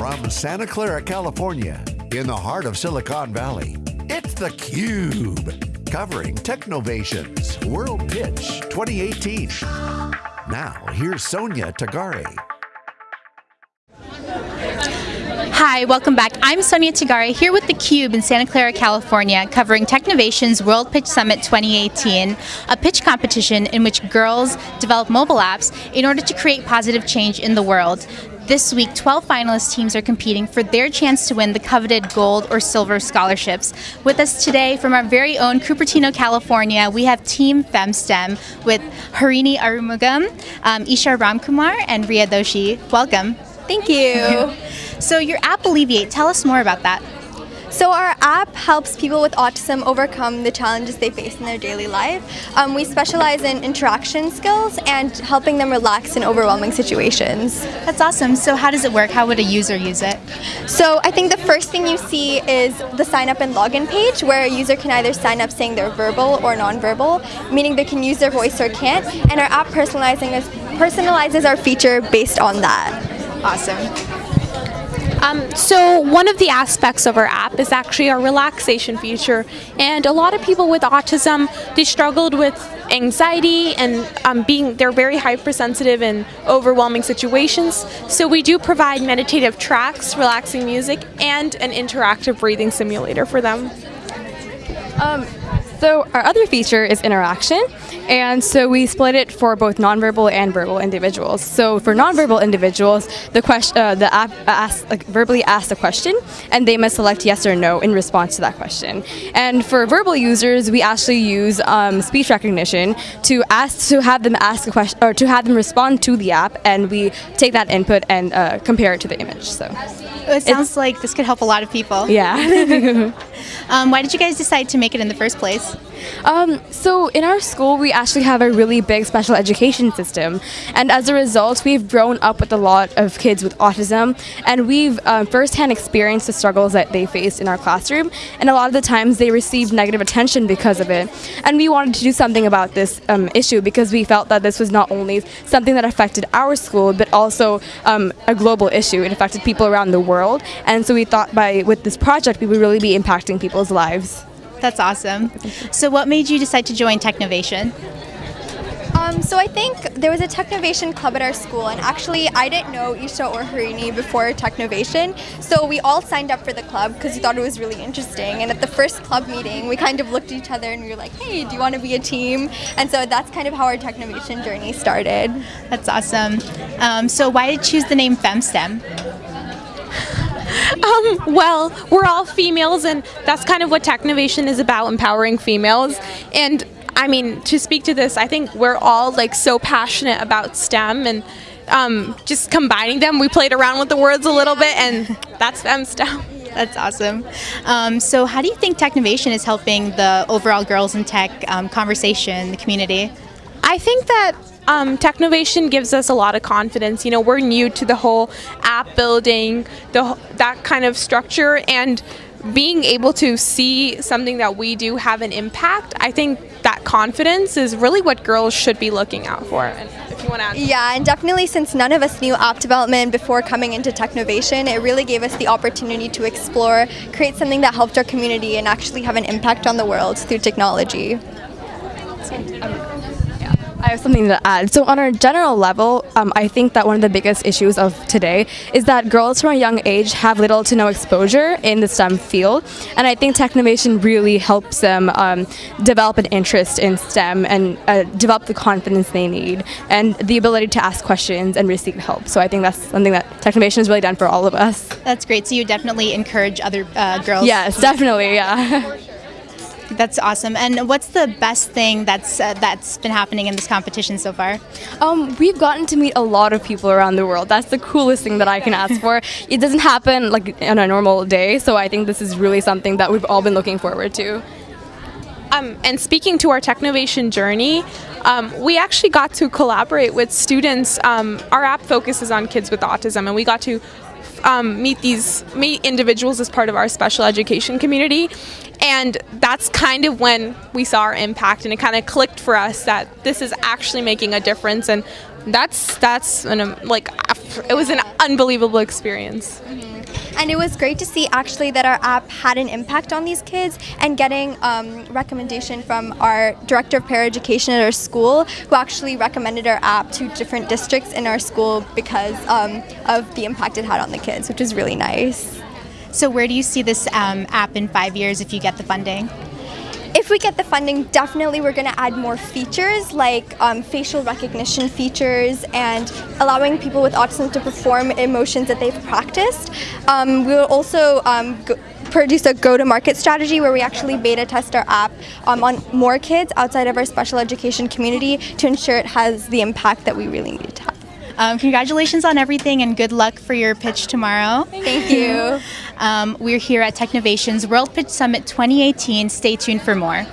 From Santa Clara, California, in the heart of Silicon Valley, it's theCUBE. Covering Technovation's World Pitch 2018. Now, here's Sonia Tagare. Hi, welcome back. I'm Sonia Tagare here with theCUBE in Santa Clara, California, covering Technovation's World Pitch Summit 2018, a pitch competition in which girls develop mobile apps in order to create positive change in the world. This week, 12 finalist teams are competing for their chance to win the coveted gold or silver scholarships. With us today from our very own Cupertino, California, we have Team FemSTEM with Harini Arumugam, um, Isha Ramkumar, and Ria Doshi. Welcome. Thank you. so your app Alleviate, tell us more about that. So our app helps people with autism overcome the challenges they face in their daily life. Um, we specialize in interaction skills and helping them relax in overwhelming situations. That's awesome. So how does it work? How would a user use it? So I think the first thing you see is the sign up and login page where a user can either sign up saying they're verbal or nonverbal, meaning they can use their voice or can't, and our app personalizing personalizes our feature based on that. Awesome. Um, so one of the aspects of our app is actually our relaxation feature. And a lot of people with autism they struggled with anxiety and um, being they're very hypersensitive in overwhelming situations. So we do provide meditative tracks relaxing music and an interactive breathing simulator for them. Um, so our other feature is interaction, and so we split it for both nonverbal and verbal individuals. So for nonverbal individuals, the question, uh, the app asks, like, verbally asks a question, and they must select yes or no in response to that question. And for verbal users, we actually use um, speech recognition to ask to have them ask a question or to have them respond to the app, and we take that input and uh, compare it to the image. So it sounds like this could help a lot of people. Yeah. um, why did you guys decide to make it in the first place? Um, so in our school, we actually have a really big special education system, and as a result, we've grown up with a lot of kids with autism, and we've um, firsthand experienced the struggles that they faced in our classroom, and a lot of the times they received negative attention because of it. And we wanted to do something about this um, issue because we felt that this was not only something that affected our school, but also um, a global issue. It affected people around the world, and so we thought by with this project we would really be impacting people's lives. That's awesome. So what made you decide to join Technovation? Um, so I think there was a Technovation club at our school, and actually I didn't know Isha or Harini before Technovation, so we all signed up for the club because we thought it was really interesting. And at the first club meeting, we kind of looked at each other and we were like, "Hey, do you want to be a team?" And so that's kind of how our Technovation journey started. That's awesome. Um, so why did you choose the name FemSTEM? Um, well, we're all females, and that's kind of what Technovation is about, empowering females. And I mean, to speak to this, I think we're all like so passionate about STEM and um, just combining them. We played around with the words a little bit, and that's FemSTEM. That's awesome. Um, so, how do you think Technovation is helping the overall girls in tech um, conversation, the community? I think that um, Technovation gives us a lot of confidence. You know, we're new to the whole app building, the that kind of structure, and being able to see something that we do have an impact. I think that confidence is really what girls should be looking out for. if you want to add. Yeah, and definitely since none of us knew app development before coming into Technovation, it really gave us the opportunity to explore, create something that helped our community, and actually have an impact on the world through technology. I have something to add. So on a general level, um, I think that one of the biggest issues of today is that girls from a young age have little to no exposure in the STEM field, and I think Technovation really helps them um, develop an interest in STEM and uh, develop the confidence they need and the ability to ask questions and receive help. So I think that's something that Technovation has really done for all of us. That's great. So you definitely encourage other uh, girls. Yes, definitely. Yeah. That's awesome. And what's the best thing that's uh, that's been happening in this competition so far? Um, we've gotten to meet a lot of people around the world. That's the coolest thing that I can ask for. It doesn't happen like on a normal day, so I think this is really something that we've all been looking forward to. Um, and speaking to our Technovation journey, um, we actually got to collaborate with students. Um, our app focuses on kids with autism, and we got to um, meet these meet individuals as part of our special education community and that's kind of when we saw our impact and it kind of clicked for us that this is actually making a difference and That's that's an like it was an unbelievable experience. And it was great to see actually that our app had an impact on these kids and getting um, recommendation from our director of paraeducation at our school who actually recommended our app to different districts in our school because um, of the impact it had on the kids, which is really nice. So, where do you see this um, app in five years if you get the funding? If we get the funding, definitely we're going to add more features like um, facial recognition features and allowing people with autism to perform emotions that they've practiced. Um, we will also um, produce a go-to-market strategy where we actually beta test our app um, on more kids outside of our special education community to ensure it has the impact that we really need to have. Um, congratulations on everything and good luck for your pitch tomorrow. Thank you. Um, we're here at Technovation's World Pitch Summit 2018. Stay tuned for more.